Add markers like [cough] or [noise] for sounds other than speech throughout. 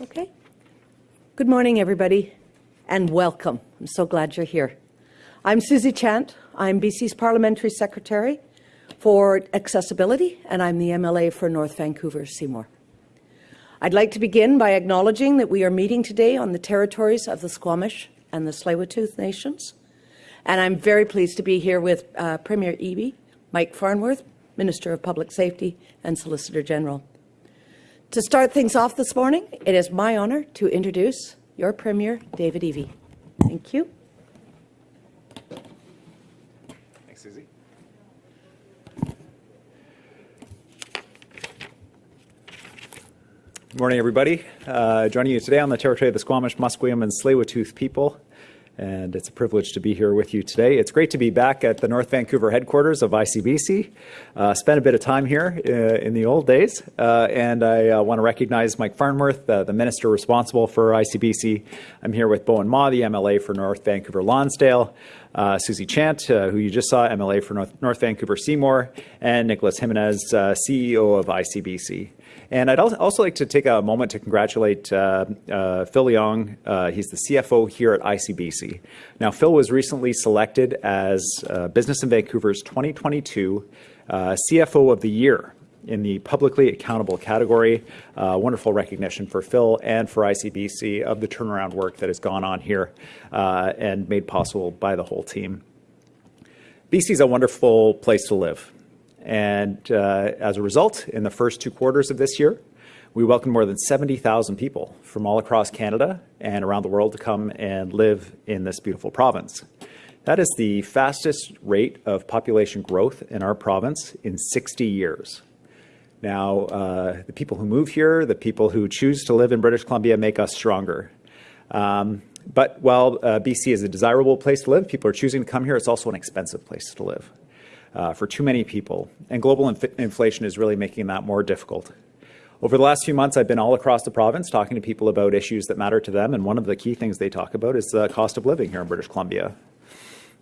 Okay. Good morning, everybody, and welcome. I'm so glad you're here. I'm Susie Chant. I'm BC's Parliamentary Secretary for Accessibility, and I'm the MLA for North Vancouver Seymour. I'd like to begin by acknowledging that we are meeting today on the territories of the Squamish and the Tsleil-Waututh Nations, and I'm very pleased to be here with uh, Premier Eby, Mike Farnworth, Minister of Public Safety and Solicitor General. To start things off this morning, it is my honour to introduce your Premier, David Eby. Thank you. Thanks, Susie. Good morning, everybody. Uh, joining you today on the territory of the Squamish, Musqueam, and Tsleil-Waututh people and it's a privilege to be here with you today. It's great to be back at the North Vancouver headquarters of ICBC. Uh, spent a bit of time here uh, in the old days, uh, and I uh, want to recognize Mike Farnworth, uh, the minister responsible for ICBC. I'm here with Bowinn Ma, the MLA for North Vancouver Lonsdale, uh, Susie Chant, who you just saw, MLA for North, North Vancouver Seymour, and Nicholas Jimenez, CEO of ICBC. And I'd also like to take a moment to congratulate uh, uh, Phil Young. Uh, he's the CFO here at ICBC. Now, Phil was recently selected as uh, Business in Vancouver's 2022 uh, CFO of the Year in the publicly accountable category. Uh, wonderful recognition for Phil and for ICBC of the turnaround work that has gone on here and made possible by the whole team. BC is a wonderful place to live. And uh, as a result, in the first two quarters of this year, we welcomed more than 70,000 people from all across Canada and around the world to come and live in this beautiful province. That is the fastest rate of population growth in our province in 60 years. Now, uh, the people who move here, the people who choose to live in British Columbia make us stronger. Um, but while uh, BC is a desirable place to live, people are choosing to come here, it's also an expensive place to live for too many people. And global inf inflation is really making that more difficult. Over the last few months, I've been all across the province talking to people about issues that matter to them. And one of the key things they talk about is the cost of living here in British Columbia.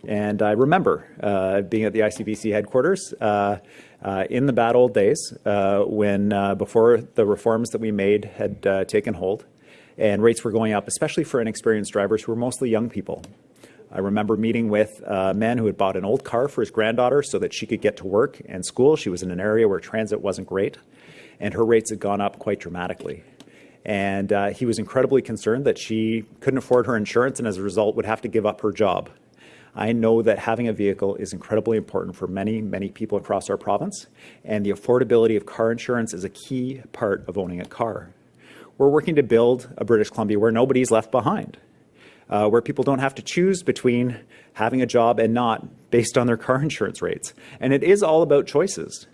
And I remember uh, being at the ICBC headquarters uh, uh, in the bad old days uh, when, uh, before the reforms that we made had uh, taken hold, and rates were going up, especially for inexperienced drivers who were mostly young people. I remember meeting with a man who had bought an old car for his granddaughter so that she could get to work and school. She was in an area where transit wasn't great, and her rates had gone up quite dramatically. And uh, he was incredibly concerned that she couldn't afford her insurance and as a result would have to give up her job. I know that having a vehicle is incredibly important for many, many people across our province, and the affordability of car insurance is a key part of owning a car. We're working to build a British Columbia where nobody's left behind uh, where people don't have to choose between having a job and not based on their car [laughs] insurance rates. And it is all about choices.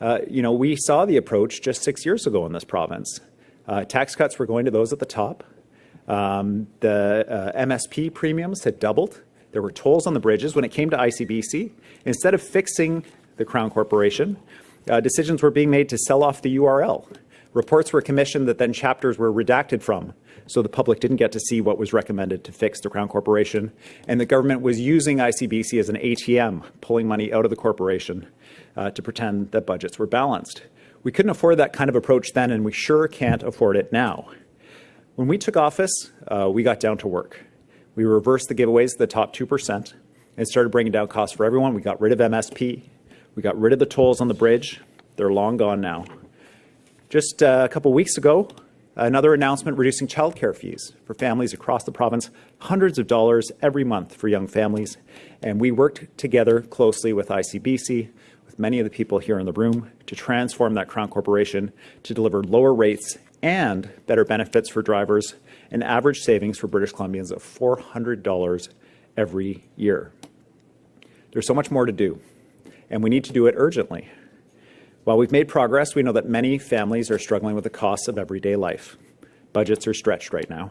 Uh, you know, we saw the approach just six years ago in this province. Uh, tax cuts were going to those at the top. Um, the uh, MSP premiums had doubled. There were tolls on the bridges. When it came to ICBC, instead of fixing the Crown Corporation, uh, decisions were being made to sell off the URL. Reports were commissioned that then chapters were redacted from so the public didn't get to see what was recommended to fix the Crown Corporation. And the government was using ICBC as an ATM, pulling money out of the corporation uh, to pretend that budgets were balanced. We couldn't afford that kind of approach then, and we sure can't afford it now. When we took office, uh, we got down to work. We reversed the giveaways to the top 2% and started bringing down costs for everyone. We got rid of MSP. We got rid of the tolls on the bridge. They're long gone now. Just uh, a couple weeks ago, Another announcement reducing childcare fees for families across the province, hundreds of dollars every month for young families. And we worked together closely with ICBC, with many of the people here in the room, to transform that Crown Corporation to deliver lower rates and better benefits for drivers and average savings for British Columbians of $400 every year. There's so much more to do, and we need to do it urgently. While we've made progress, we know that many families are struggling with the costs of everyday life. Budgets are stretched right now.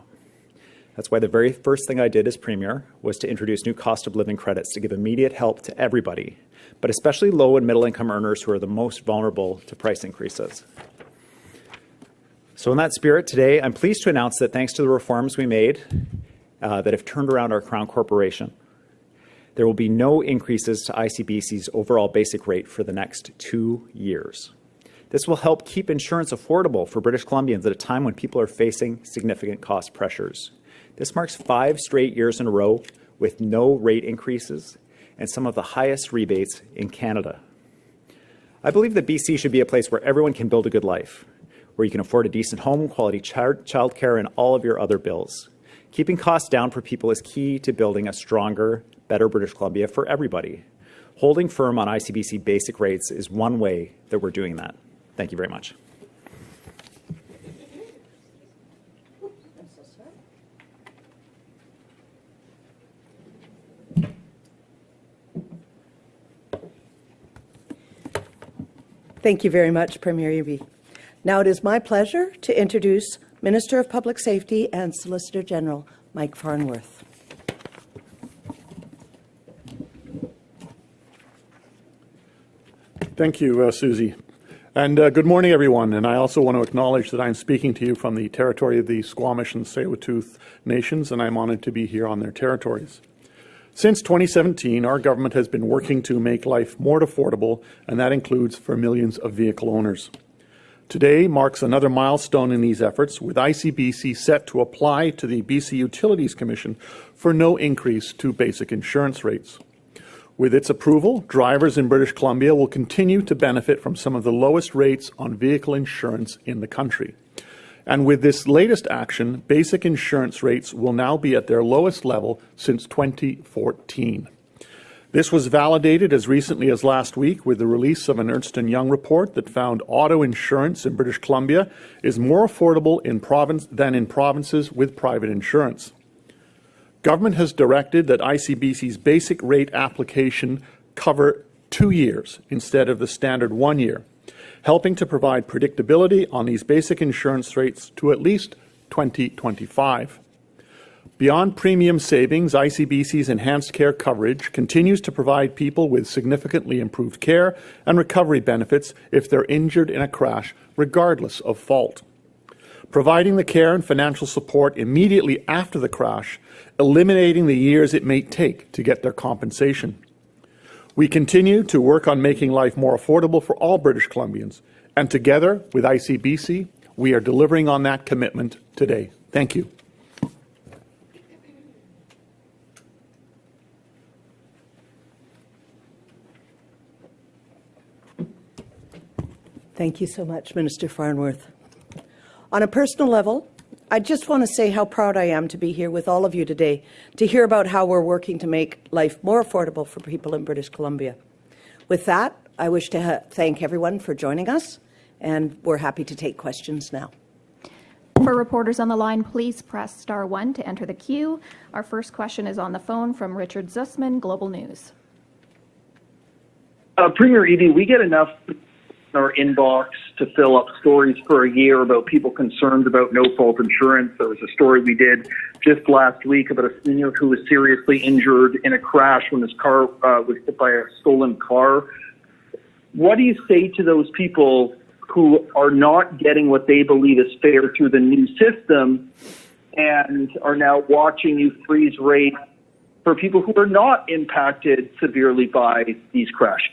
That's why the very first thing I did as Premier was to introduce new cost of living credits to give immediate help to everybody, but especially low and middle income earners who are the most vulnerable to price increases. So in that spirit, today I'm pleased to announce that thanks to the reforms we made uh, that have turned around our Crown Corporation, there will be no increases to ICBC's overall basic rate for the next two years. This will help keep insurance affordable for British Columbians at a time when people are facing significant cost pressures. This marks five straight years in a row with no rate increases and some of the highest rebates in Canada. I believe that BC should be a place where everyone can build a good life, where you can afford a decent home, quality child childcare, and all of your other bills. Keeping costs down for people is key to building a stronger, better British Columbia for everybody. Holding firm on ICBC basic rates is one way that we're doing that. Thank you very much. Thank you very much, Premier Eby. Now it is my pleasure to introduce Minister of Public Safety and Solicitor General Mike Farnworth. Thank you, uh, Susie. And uh, good morning, everyone. And I also want to acknowledge that I'm speaking to you from the territory of the Squamish and Tsleil-Waututh nations, and I'm honored to be here on their territories. Since 2017, our government has been working to make life more affordable, and that includes for millions of vehicle owners. Today marks another milestone in these efforts, with ICBC set to apply to the BC Utilities Commission for no increase to basic insurance rates. With its approval, drivers in British Columbia will continue to benefit from some of the lowest rates on vehicle insurance in the country. And with this latest action, basic insurance rates will now be at their lowest level since 2014. This was validated as recently as last week with the release of an Ernst & Young report that found auto insurance in British Columbia is more affordable in province than in provinces with private insurance. Government has directed that ICBC's basic rate application cover two years instead of the standard one year, helping to provide predictability on these basic insurance rates to at least 2025. Beyond premium savings, ICBC's enhanced care coverage continues to provide people with significantly improved care and recovery benefits if they're injured in a crash, regardless of fault. Providing the care and financial support immediately after the crash, eliminating the years it may take to get their compensation. We continue to work on making life more affordable for all British Columbians, and together with ICBC, we are delivering on that commitment today. Thank you. Thank you so much, Minister Farnworth. On a personal level, I just want to say how proud I am to be here with all of you today to hear about how we're working to make life more affordable for people in British Columbia. With that, I wish to thank everyone for joining us, and we're happy to take questions now. For reporters on the line, please press star one to enter the queue. Our first question is on the phone from Richard Zussman, Global News. Uh, Premier Eby, we get enough our inbox to fill up stories for a year about people concerned about no fault insurance. There was a story we did just last week about a senior who was seriously injured in a crash when his car uh, was hit by a stolen car. What do you say to those people who are not getting what they believe is fair through the new system and are now watching you freeze rates for people who are not impacted severely by these crashes?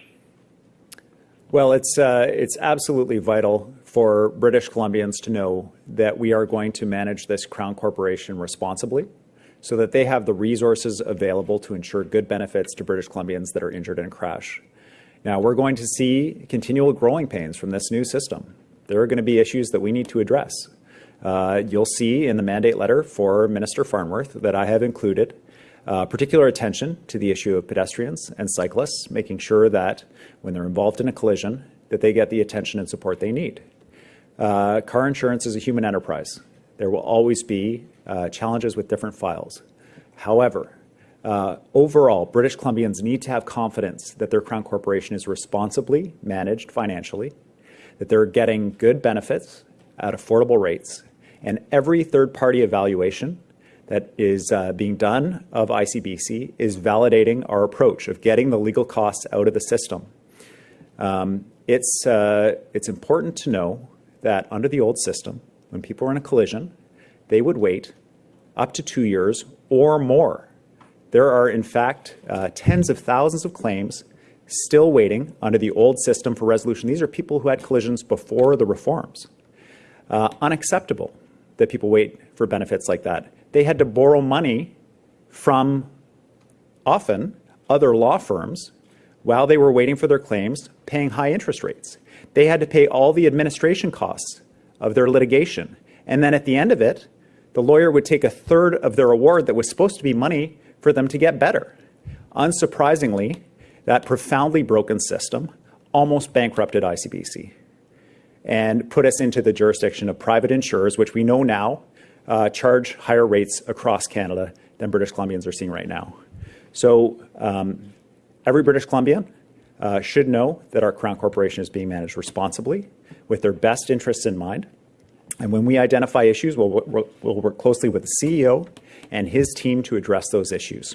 Well, it's, uh, it's absolutely vital for British Columbians to know that we are going to manage this Crown Corporation responsibly so that they have the resources available to ensure good benefits to British Columbians that are injured in a crash. Now, we're going to see continual growing pains from this new system. There are going to be issues that we need to address. Uh, you'll see in the mandate letter for Minister Farnworth that I have included uh, particular attention to the issue of pedestrians and cyclists, making sure that when they're involved in a collision, that they get the attention and support they need. Uh, car insurance is a human enterprise. There will always be uh, challenges with different files. However, uh, overall, British Columbians need to have confidence that their Crown Corporation is responsibly managed financially, that they're getting good benefits at affordable rates, and every third-party evaluation that is uh, being done of ICBC is validating our approach of getting the legal costs out of the system. Um, it's, uh, it's important to know that under the old system, when people were in a collision, they would wait up to two years or more. There are, in fact, uh, tens of thousands of claims still waiting under the old system for resolution. These are people who had collisions before the reforms. Uh, unacceptable that people wait for benefits like that. They had to borrow money from often other law firms while they were waiting for their claims, paying high interest rates. They had to pay all the administration costs of their litigation. And then at the end of it, the lawyer would take a third of their award that was supposed to be money for them to get better. Unsurprisingly, that profoundly broken system almost bankrupted ICBC and put us into the jurisdiction of private insurers, which we know now uh, charge higher rates across Canada than British Columbians are seeing right now. So um, every British Columbian uh, should know that our Crown Corporation is being managed responsibly with their best interests in mind. And when we identify issues, we'll, we'll, work closely with the CEO and his team to address those issues.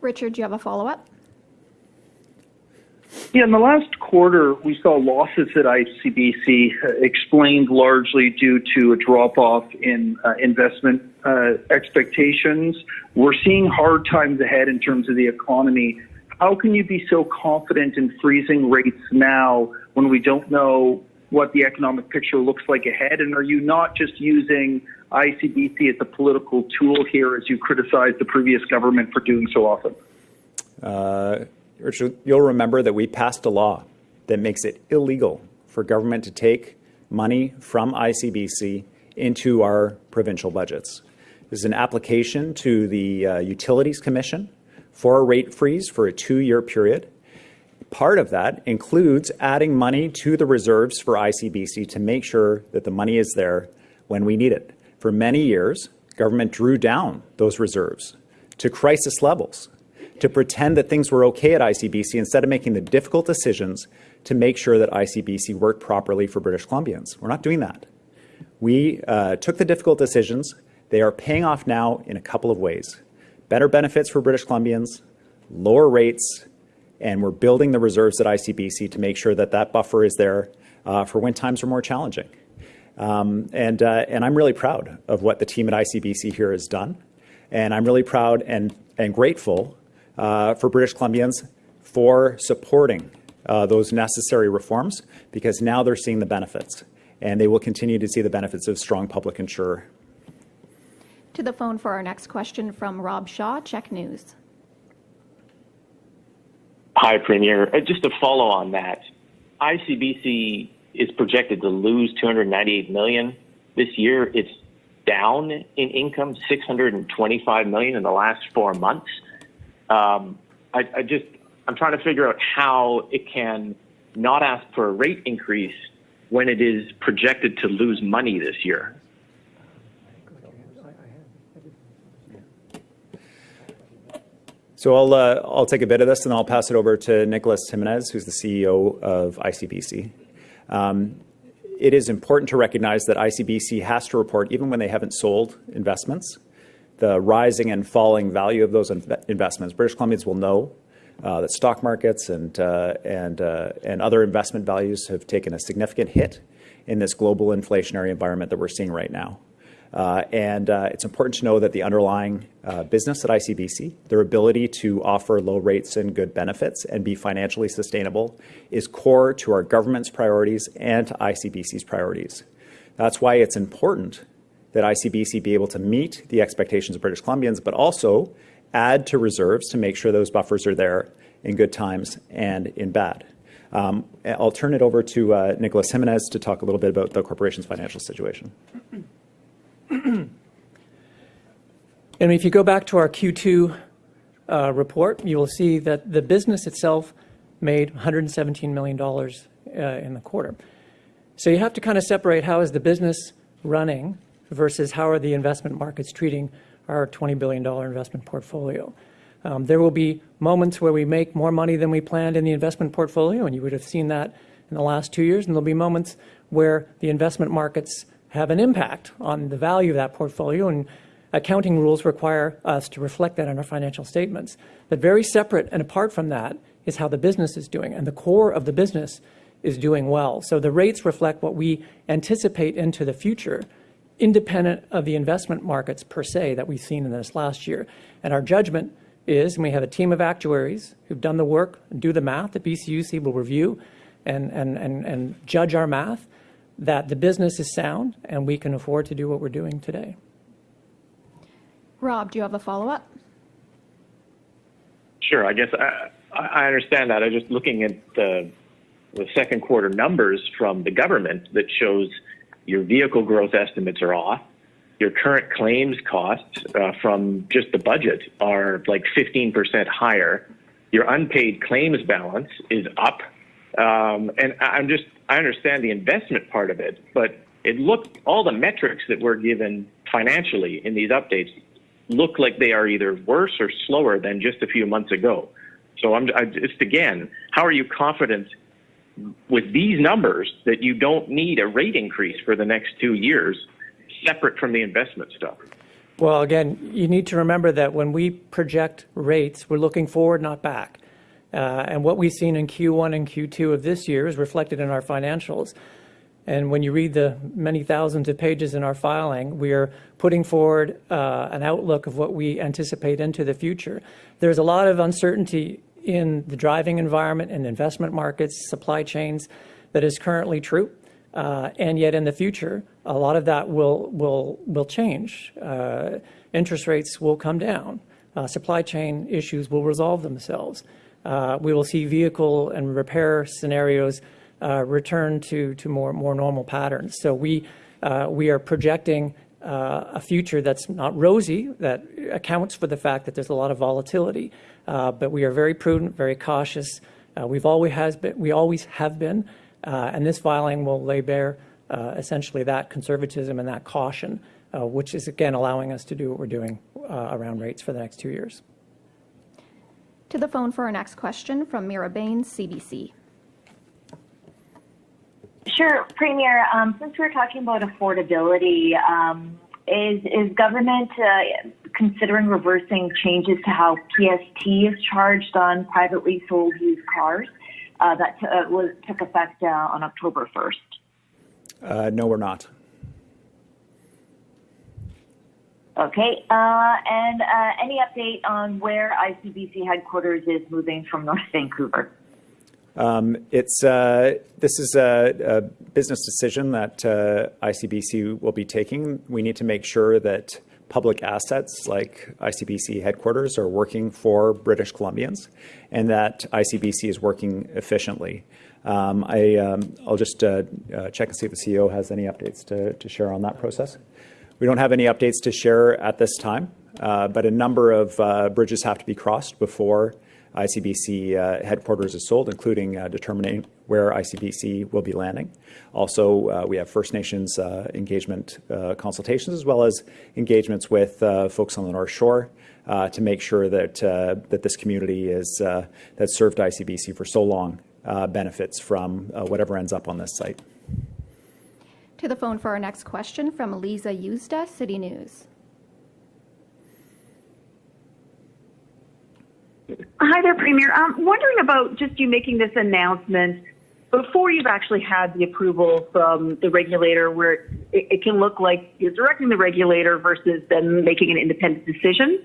Richard, do you have a follow-up? Yeah, in the last quarter, we saw losses at ICBC uh, explained largely due to a drop off in uh, investment uh, expectations. We're seeing hard times ahead in terms of the economy. How can you be so confident in freezing rates now when we don't know what the economic picture looks like ahead? And are you not just using ICBC as a political tool here as you criticize the previous government for doing so often? Uh, Richard, you'll remember that we passed a law that makes it illegal for government to take money from ICBC into our provincial budgets. This is an application to the uh, Utilities Commission for a rate freeze for a two-year period. Part of that includes adding money to the reserves for ICBC to make sure that the money is there when we need it. For many years, government drew down those reserves to crisis levels to pretend that things were okay at ICBC instead of making the difficult decisions to make sure that ICBC worked properly for British Columbians. We're not doing that. We uh, took the difficult decisions. They are paying off now in a couple of ways. Better benefits for British Columbians, lower rates, and we're building the reserves at ICBC to make sure that that buffer is there uh, for when times are more challenging. Um, and, uh, and I'm really proud of what the team at ICBC here has done. And I'm really proud and, and grateful for British Columbians for supporting uh, those necessary reforms because now they're seeing the benefits and they will continue to see the benefits of strong public insurer. To the phone for our next question from Rob Shaw, CHEK News. Hi, Premier. Uh, just to follow on that, ICBC is projected to lose 298 million this year. It's down in income 625 million in the last four months. Um, I, I just I'm trying to figure out how it can not ask for a rate increase when it is projected to lose money this year. So I'll, uh, I'll take a bit of this and I'll pass it over to Nicholas Jimenez, who's the CEO of ICBC. Um, it is important to recognize that ICBC has to report, even when they haven't sold investments, the rising and falling value of those investments. British Columbians will know uh, that stock markets and, uh, and, uh, and other investment values have taken a significant hit in this global inflationary environment that we're seeing right now. Uh, and uh, it's important to know that the underlying uh, business at ICBC, their ability to offer low rates and good benefits and be financially sustainable is core to our government's priorities and to ICBC's priorities. That's why it's important that ICBC be able to meet the expectations of British Columbians, but also add to reserves to make sure those buffers are there in good times and in bad. Um, I'll turn it over to uh, Nicholas Jimenez to talk a little bit about the corporation's financial situation. [clears throat] And if you go back to our Q2 uh, report, you will see that the business itself made $117 million uh, in the quarter. So you have to kind of separate how is the business running versus how are the investment markets treating our $20 billion investment portfolio. Um, there will be moments where we make more money than we planned in the investment portfolio, and you would have seen that in the last two years. And there'll be moments where the investment markets have an impact on the value of that portfolio, and accounting rules require us to reflect that in our financial statements. But very separate and apart from that is how the business is doing, and the core of the business is doing well. So the rates reflect what we anticipate into the future independent of the investment markets per se that we've seen in this last year. And our judgment is, and we have a team of actuaries who've done the work, and do the math, the BCUC will review and, and, and, and judge our math, that the business is sound and we can afford to do what we're doing today. Rob, do you have a follow-up? Sure. I guess I, I understand that. I'm just looking at the, the second quarter numbers from the government that shows your vehicle growth estimates are off. Your current claims costs uh, from just the budget are like 15% higher. Your unpaid claims balance is up. Um, and I'm just, I understand the investment part of it, but it looked, all the metrics that were given financially in these updates look like they are either worse or slower than just a few months ago. So I'm I, just again, how are you confident with these numbers that you don't need a rate increase for the next two years, separate from the investment stuff? Well, again, you need to remember that when we project rates, we're looking forward, not back. Uh, and what we've seen in Q1 and Q2 of this year is reflected in our financials. And when you read the many thousands of pages in our filing, we are putting forward uh, an outlook of what we anticipate into the future. There's a lot of uncertainty in the driving environment and investment markets, supply chains, that is currently true. Uh, and yet in the future, a lot of that will, will, will change. Uh, interest rates will come down. Uh, supply chain issues will resolve themselves. Uh, we will see vehicle and repair scenarios uh, return to, to more, more normal patterns. So we, uh, we are projecting a future that's not rosy, that accounts for the fact that there's a lot of volatility. Uh, but we are very prudent, very cautious. Uh, we've always has been, we always have been, uh, and this filing will lay bare essentially that conservatism and that caution, which is again allowing us to do what we're doing around rates for the next two years. To the phone for our next question from Meera Bains, CBC. Sure, Premier. Um, since we're talking about affordability, um, is is government uh, considering reversing changes to how PST is charged on privately sold used cars? Uh, that t- uh, was, took effect uh, on October first. Uh, no, we're not. Okay, uh, and any update on where ICBC headquarters is moving from North Vancouver? Um, it's uh, this is a, a, business decision that uh, ICBC will be taking. We need to make sure that public assets like ICBC headquarters are working for British Columbians, and that ICBC is working efficiently. Um, I, um, I'll just uh, uh check and see if the CEO has any updates to, to, share on that process. We don't have any updates to share at this time, uh, but a number of uh, bridges have to be crossed before ICBC uh, headquarters is sold, including uh, determining where ICBC will be landing. Also, uh, we have First Nations uh, engagement uh, consultations as well as engagements with uh, folks on the North Shore to make sure that that this community is that served ICBC for so long benefits from whatever ends up on this site. To the phone for our next question from Lisa Yuzda, City News. Hi there, Premier. I'm wondering about just you making this announcement before you've actually had the approval from the regulator, where it, it can look like you're directing the regulator versus them making an independent decision.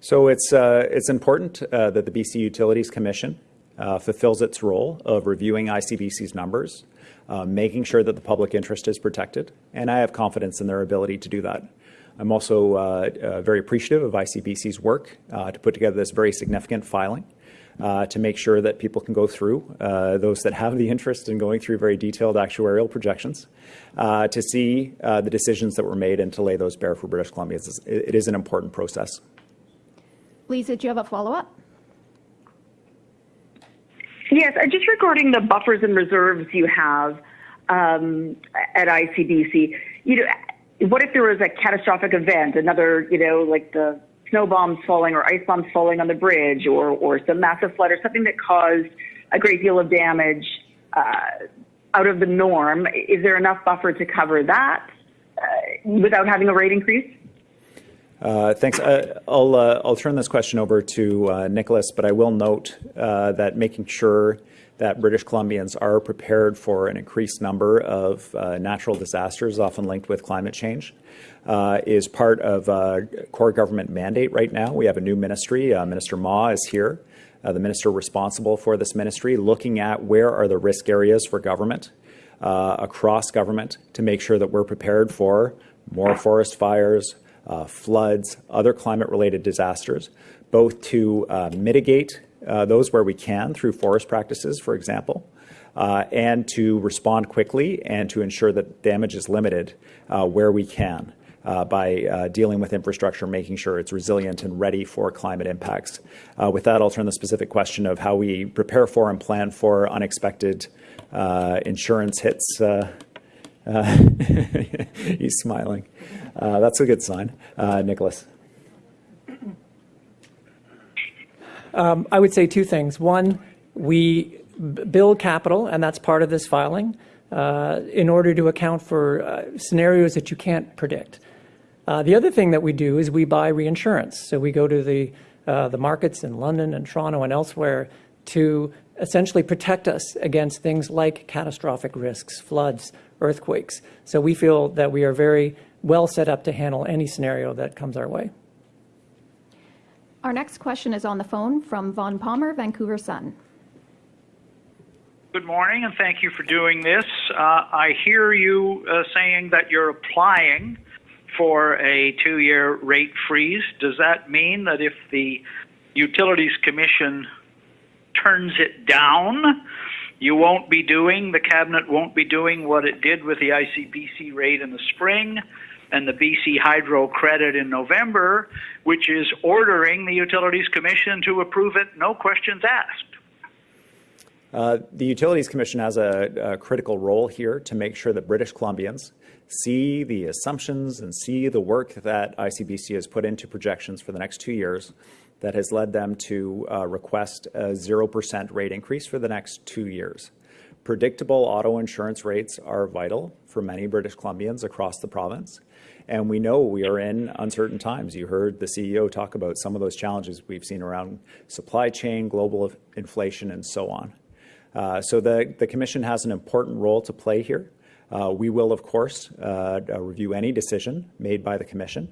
So it's uh, it's important uh, that the BC Utilities Commission uh, fulfills its role of reviewing ICBC's numbers, uh, making sure that the public interest is protected, and I have confidence in their ability to do that. I'm also uh, uh, very appreciative of ICBC's work uh, to put together this very significant filing uh, to make sure that people can go through, uh, those that have the interest in going through very detailed actuarial projections, uh, to see the decisions that were made and to lay those bare for British Columbia. it is an important process. Lisa, do you have a follow-up? Yes, just regarding the buffers and reserves you have um, at ICBC, you know, what if there was a catastrophic event, another, you know, like the snow bombs falling or ice bombs falling on the bridge or, or some massive flood or something that caused a great deal of damage uh, out of the norm? Is there enough buffer to cover that uh, without having a rate increase? Uh, thanks. Uh, I'll, uh, I'll turn this question over to uh, Nicholas, but I will note uh, that making sure that British Columbians are prepared for an increased number of uh, natural disasters, often linked with climate change, uh, is part of a core government mandate right now. We have a new ministry. Uh, Minister Ma is here, uh, the minister responsible for this ministry, looking at where are the risk areas for government uh, across government to make sure that we're prepared for more forest fires, uh, floods, other climate-related disasters, both to mitigate uh, those where we can through forest practices, for example, uh, and to respond quickly and to ensure that damage is limited uh, where we can. Uh, by uh, dealing with infrastructure, making sure it's resilient and ready for climate impacts. Uh, with that, I'll turn the specific question of how we prepare for and plan for unexpected insurance hits. [laughs] he's smiling. that's a good sign. Nicholas. Um, I would say two things. One, we build capital, and that's part of this filing, uh, in order to account for uh, scenarios that you can't predict. Uh, the other thing that we do is we buy reinsurance. So we go to the, the markets in London and Toronto and elsewhere to essentially protect us against things like catastrophic risks, floods, earthquakes. So we feel that we are very well set up to handle any scenario that comes our way. Our next question is on the phone from Vaughn Palmer, Vancouver Sun. Good morning, and thank you for doing this. Uh, I hear you uh, saying that you're applying for a two year rate freeze. Does that mean that if the Utilities Commission turns it down, you won't be doing, the Cabinet won't be doing what it did with the ICBC rate in the spring? And the BC Hydro credit in November, which is ordering the Utilities Commission to approve it, no questions asked. Uh, the Utilities Commission has a, a, critical role here to make sure that British Columbians see the assumptions and see the work that ICBC has put into projections for the next two years that has led them to uh, request a 0% rate increase for the next two years. Predictable auto insurance rates are vital for many British Columbians across the province. And we know we are in uncertain times. You heard the CEO talk about some of those challenges we've seen around supply chain, global inflation, and so on. Uh, so the, the Commission has an important role to play here. Uh, we will, of course, uh, uh review any decision made by the Commission,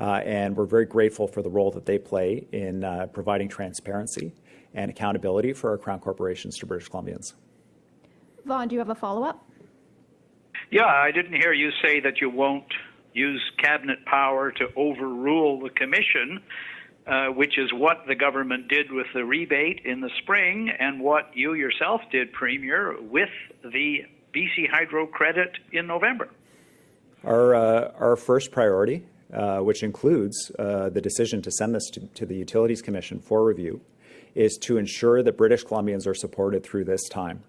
uh, and we're very grateful for the role that they play in uh, providing transparency and accountability for our Crown corporations to British Columbians. Vaughn, do you have a follow-up? Yeah, I didn't hear you say that you won't use cabinet power to overrule the commission, uh, which is what the government did with the rebate in the spring and what you yourself did, Premier, with the BC Hydro credit in November. Our, uh, our first priority, uh, which includes uh, the decision to send this to, to the Utilities Commission for review, is to ensure that British Columbians are supported through this time.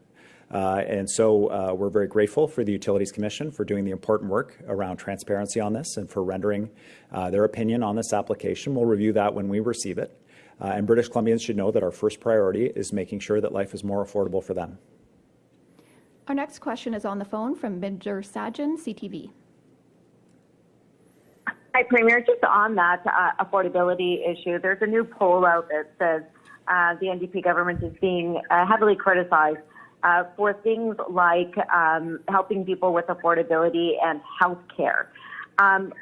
Uh, and so uh, we're very grateful for the Utilities Commission for doing the important work around transparency on this and for rendering uh, their opinion on this application. We'll review that when we receive it. Uh, and British Columbians should know that our first priority is making sure that life is more affordable for them. Our next question is on the phone from Minjer Sajjan, CTV. Hi, Premier. Just on that uh, affordability issue, there's a new poll out that says uh, the NDP government is being heavily criticized uh, for things like um, helping people with affordability and health care. Um,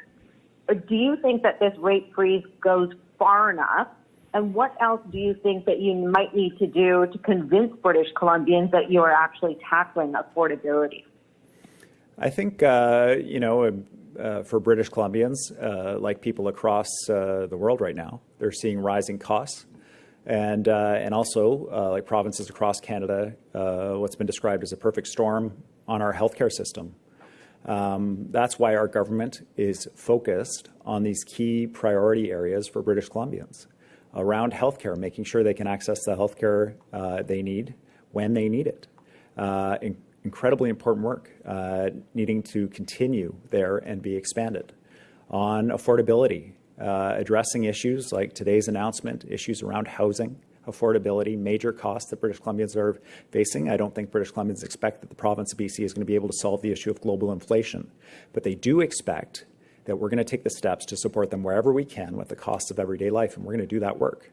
do you think that this rate freeze goes far enough? And what else do you think that you might need to do to convince British Columbians that you are actually tackling affordability? I think, uh, you know, uh, for British Columbians, uh, like people across uh, the world right now, they're seeing rising costs and uh, and also uh, like provinces across Canada, uh, what's been described as a perfect storm on our healthcare system. Um, that's why our government is focused on these key priority areas for British Columbians around healthcare, making sure they can access the healthcare uh, they need when they need it. Uh, in incredibly important work uh, needing to continue there and be expanded. On affordability, uh, addressing issues like today's announcement, issues around housing, affordability, major costs that British Columbians are facing. I don't think British Columbians expect that the province of BC is going to be able to solve the issue of global inflation, but they do expect that we're going to take the steps to support them wherever we can with the costs of everyday life, and we're going to do that work.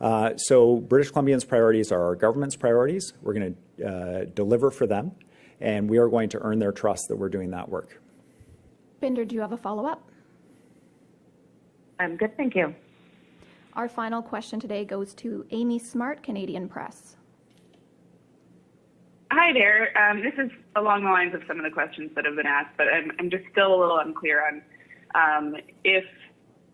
Uh, so British Columbians' priorities are our government's priorities. We're going to uh, deliver for them, and we are going to earn their trust that we're doing that work. Binder, do you have a follow-up? I'm good, thank you. Our final question today goes to Amy Smart, Canadian Press. Hi there. Um, this is along the lines of some of the questions that have been asked, but I'm, I'm just still a little unclear on um, if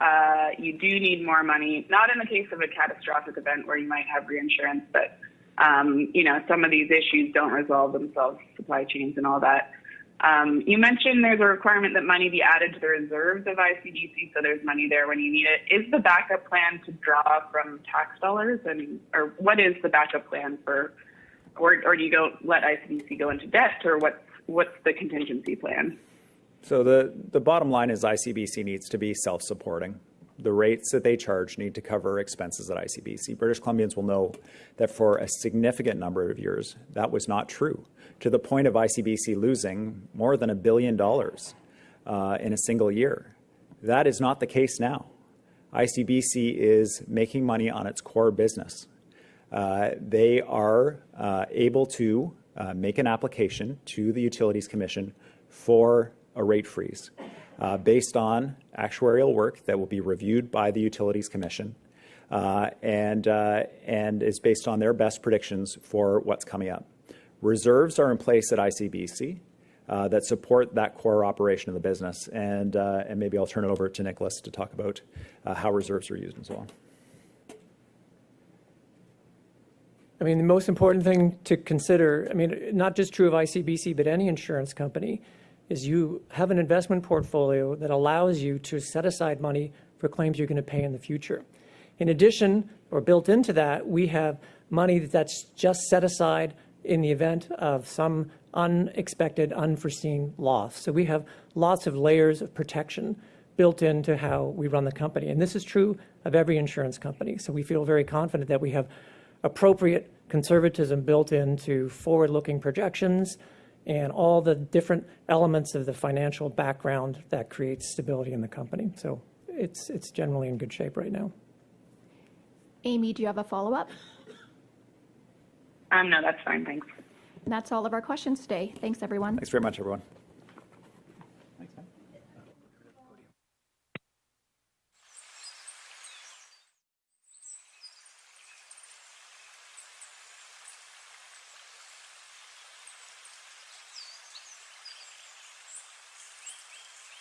uh, you do need more money, not in the case of a catastrophic event where you might have reinsurance, but um, you know some of these issues don't resolve themselves, supply chains and all that. Um, you mentioned there's a requirement that money be added to the reserves of ICBC, so there's money there when you need it. Is the backup plan to draw from tax dollars, and or what is the backup plan for, or or do you don't let ICBC go into debt, or what's what's the contingency plan? So the, the bottom line is ICBC needs to be self-supporting. The rates that they charge need to cover expenses at ICBC. British Columbians will know that for a significant number of years, that was not true, to the point of ICBC losing more than a billion dollars uh, in a single year. That is not the case now. ICBC is making money on its core business. Uh, they are uh, able to uh, make an application to the Utilities Commission for a rate freeze uh, based on actuarial work that will be reviewed by the Utilities Commission uh, and, and is based on their best predictions for what's coming up. Reserves are in place at ICBC uh, that support that core operation of the business. And, uh, and maybe I'll turn it over to Nicholas to talk about uh, how reserves are used and so on. I mean, the most important thing to consider, I mean, not just true of ICBC, but any insurance company, is you have an investment portfolio that allows you to set aside money for claims you're going to pay in the future. In addition, or built into that, we have money that's just set aside in the event of some unexpected, unforeseen loss. So we have lots of layers of protection built into how we run the company. And this is true of every insurance company. So we feel very confident that we have appropriate conservatism built into forward-looking projections and all the different elements of the financial background that creates stability in the company. So it's, it's generally in good shape right now. Amy, do you have a follow-up? Um, no, that's fine. Thanks. That's all of our questions today. Thanks, everyone. Thanks very much, everyone.